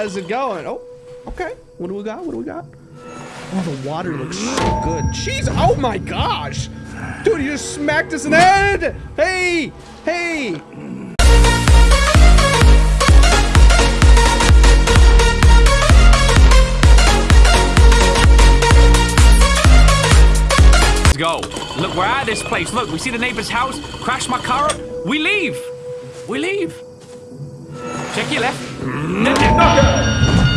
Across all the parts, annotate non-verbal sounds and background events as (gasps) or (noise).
How's it going? Oh, okay. What do we got? What do we got? Oh, the water looks so good. Jeez, oh my gosh. Dude, you just smacked us in the head. Hey, hey. Let's go. Look, we're at this place. Look, we see the neighbor's house. Crash my car up. We leave. We leave. Check your left.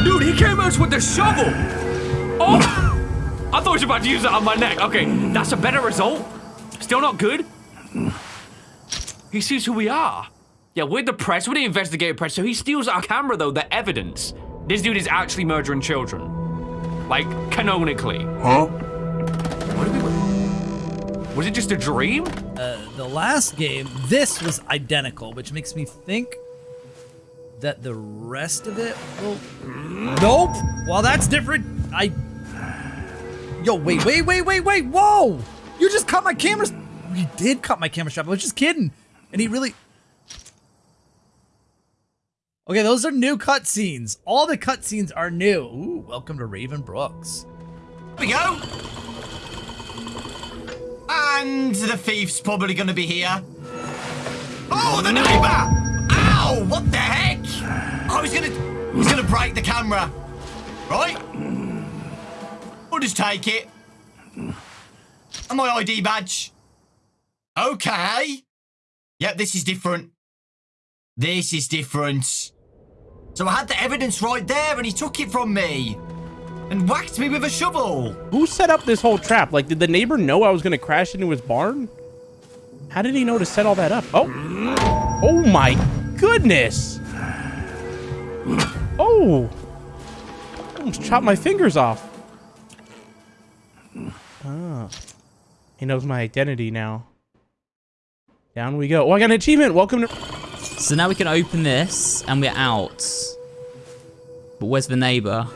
Dude, he came at us with the shovel. Oh! I thought he was about to use it on my neck. Okay, that's a better result. Still not good. He sees who we are. Yeah, we're the press. We're the investigative press. So he steals our camera, though, the evidence. This dude is actually murdering children. Like, canonically. Huh? What did we... Was it just a dream? Uh, the last game, this was identical, which makes me think that the rest of it will... Nope! Well, that's different. I... Yo, wait, wait, wait, wait, wait, whoa! You just cut my camera... You did cut my camera strap. I was just kidding. And he really... Okay, those are new cutscenes. All the cutscenes are new. Ooh, welcome to Raven Brooks. we go. And the thief's probably going to be here. Oh, the neighbor! Ow! What the heck? Oh, he's going to... He's going to break the camera. Right? We'll just take it. And my ID badge. Okay. Yep, this is different. This is different. So I had the evidence right there and he took it from me. And whacked me with a shovel. Who set up this whole trap? Like, did the neighbor know I was going to crash into his barn? How did he know to set all that up? Oh. Oh my goodness. Oh. I Almost chopped my fingers off. Ah. He knows my identity now. Down we go. Oh, I got an achievement. Welcome to... So now we can open this and we're out. But where's the neighbor?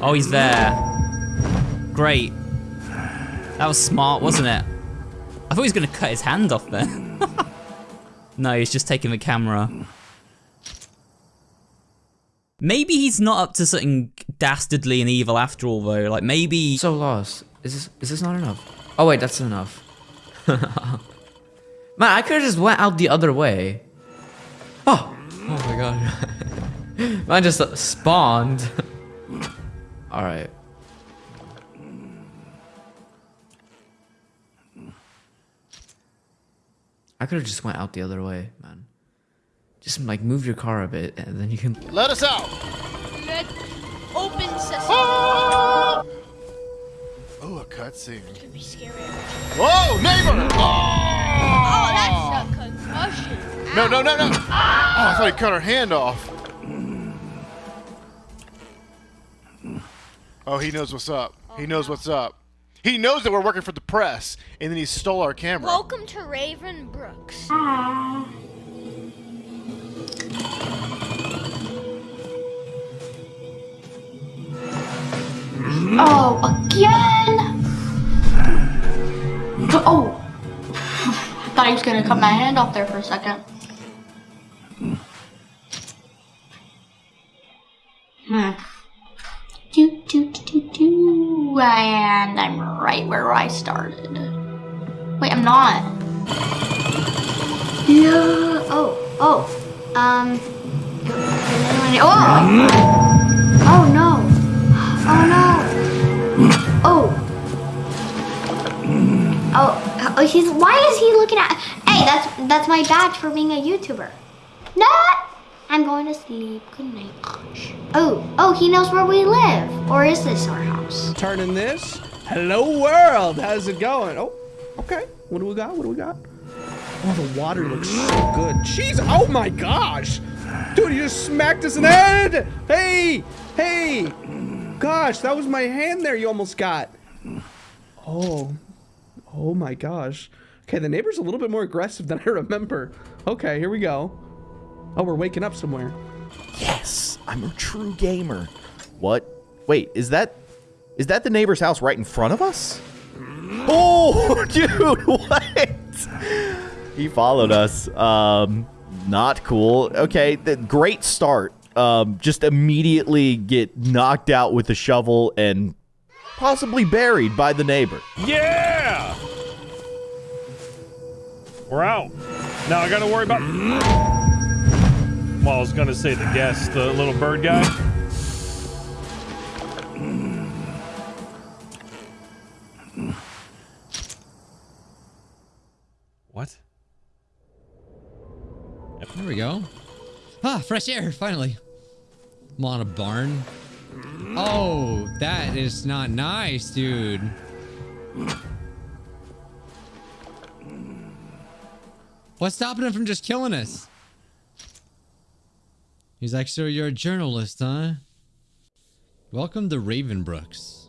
Oh, he's there. Great. That was smart, wasn't it? I thought he was going to cut his hand off there. (laughs) no, he's just taking the camera. Maybe he's not up to something dastardly and evil after all, though. Like, maybe... So lost. Is this is this not enough? Oh wait, that's enough. (laughs) Man, I could have just went out the other way. Oh, oh my god. (laughs) Mine just uh, spawned. (laughs) All right. I could have just went out the other way, man. Just like move your car a bit, and then you can. Let us out! Let open sesame. Ah! Oh, a cutscene. Could be scary. Whoa, neighbor! Oh, ah! that's a concussion. No, no, no, no! Ah! Oh, I thought he cut her hand off. Oh, he knows what's up. He knows what's up. He knows that we're working for the press, and then he stole our camera. Welcome to Raven Brooks. Oh, Oh. I (laughs) thought he was gonna cut my hand off there for a second. Hmm. Do, do, do, do, do. And I'm right where I started. Wait, I'm not. Yeah. Oh, oh. Um. Oh! Oh no. (gasps) Oh no. Oh, he's. Why is he looking at? Hey, that's that's my badge for being a YouTuber. No, I'm going to sleep. Good night. Oh, oh, he knows where we live, or is this our house? Turning this. Hello, world. How's it going? Oh, okay. What do we got? What do we got? Oh, the water looks so good. Jeez, oh my gosh. Dude, you just smacked us in the head. Hey, hey. Gosh, that was my hand there you almost got. Oh, oh my gosh. Okay, the neighbor's a little bit more aggressive than I (laughs) remember. Okay, here we go. Oh, we're waking up somewhere. Yes, I'm a true gamer. What? Wait, is that is that the neighbor's house right in front of us? Oh, (laughs) dude, (laughs) what? He followed us. Um, not cool. Okay, the great start um, just immediately get knocked out with a shovel and possibly buried by the neighbor. Yeah! We're out. Now I gotta worry about. Well, I was gonna say the guest, the little bird guy. What? There we go. Ah, fresh air, finally. I'm on a barn. Oh, that is not nice, dude. What's stopping him from just killing us? He's like, so you're a journalist, huh? Welcome to Raven Brooks.